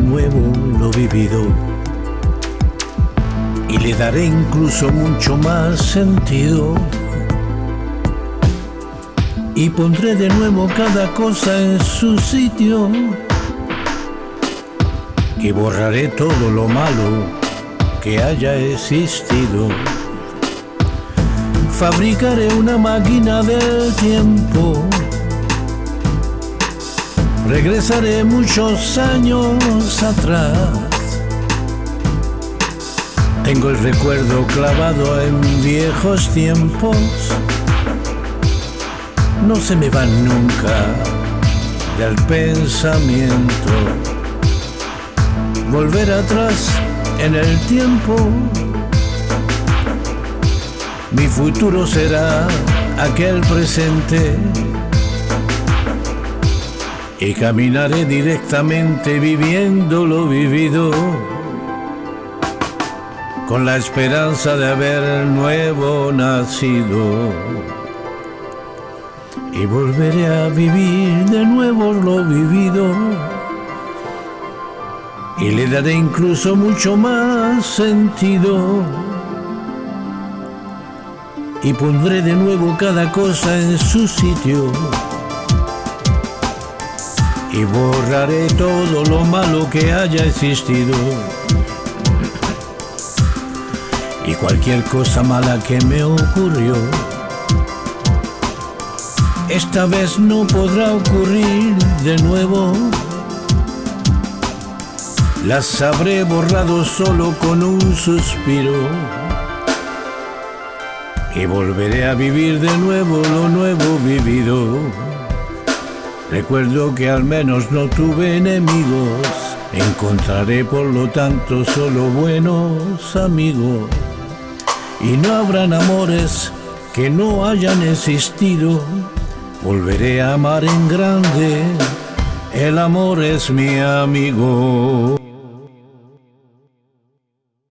nuevo lo vivido y le daré incluso mucho más sentido. Y pondré de nuevo cada cosa en su sitio y borraré todo lo malo que haya existido. Fabricaré una máquina del tiempo. Regresaré muchos años atrás. Tengo el recuerdo clavado en viejos tiempos. No se me van nunca del pensamiento volver atrás en el tiempo. Mi futuro será aquel presente y caminaré directamente viviendo lo vivido con la esperanza de haber nuevo nacido y volveré a vivir de nuevo lo vivido y le daré incluso mucho más sentido. Y pondré de nuevo cada cosa en su sitio. Y borraré todo lo malo que haya existido. Y cualquier cosa mala que me ocurrió. Esta vez no podrá ocurrir de nuevo las habré borrado solo con un suspiro y volveré a vivir de nuevo lo nuevo vivido. Recuerdo que al menos no tuve enemigos, encontraré por lo tanto solo buenos amigos y no habrán amores que no hayan existido. Volveré a amar en grande, el amor es mi amigo.